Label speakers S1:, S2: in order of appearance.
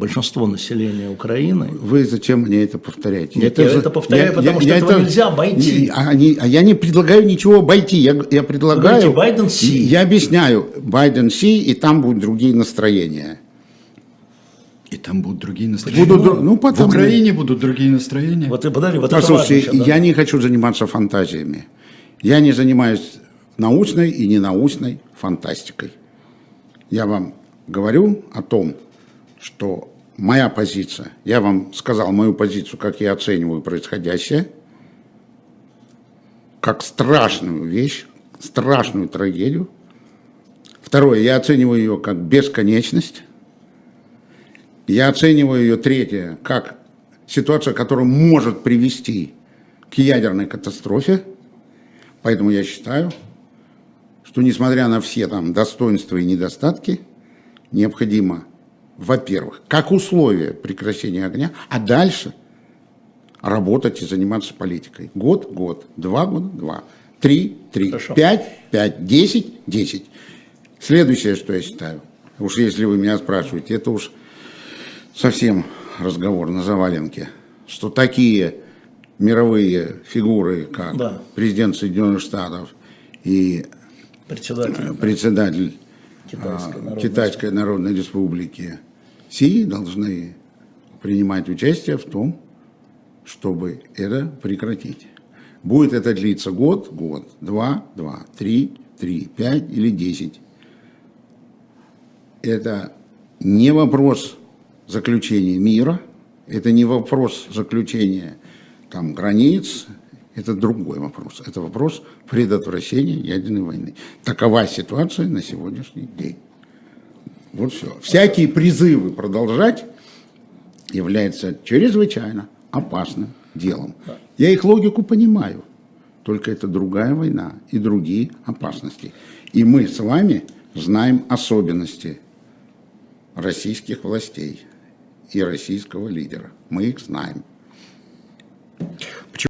S1: большинство населения Украины.
S2: Вы зачем мне это повторяете?
S1: Нет, это я это повторяю, я, потому я, что я этого это, нельзя обойти.
S2: Не, а, не, а я не предлагаю ничего обойти. Я, я предлагаю... Вы
S1: Байден Си.
S2: Я объясняю. Байден Си, и там будут другие настроения.
S3: И там будут другие настроения. Будут,
S2: ну,
S3: потом... В Украине будут другие настроения.
S1: Вот, подожди, вот
S2: Послушайте, это важно, да? я не хочу заниматься фантазиями. Я не занимаюсь научной и ненаучной фантастикой. Я вам говорю о том, что моя позиция, я вам сказал мою позицию, как я оцениваю происходящее, как страшную вещь, страшную трагедию. Второе, я оцениваю ее как бесконечность. Я оцениваю ее, третье, как ситуация, которая может привести к ядерной катастрофе. Поэтому я считаю, что несмотря на все там достоинства и недостатки, необходимо во-первых, как условие прекращения огня, а дальше работать и заниматься политикой. Год, год, два года, два, три, три, Хорошо. пять, пять, десять, десять. Следующее, что я считаю, уж если вы меня спрашиваете, это уж совсем разговор на заваленке, что такие мировые фигуры, как да. президент Соединенных Штатов и председатель, председатель Китайской, а, Народной, Китайской Народной Республики, все должны принимать участие в том, чтобы это прекратить. Будет это длиться год, год, два, два, три, три, пять или десять. Это не вопрос заключения мира, это не вопрос заключения там, границ, это другой вопрос. Это вопрос предотвращения ядерной войны. Такова ситуация на сегодняшний день. Вот все. Всякие призывы продолжать являются чрезвычайно опасным делом. Я их логику понимаю, только это другая война и другие опасности. И мы с вами знаем особенности российских властей и российского лидера. Мы их знаем.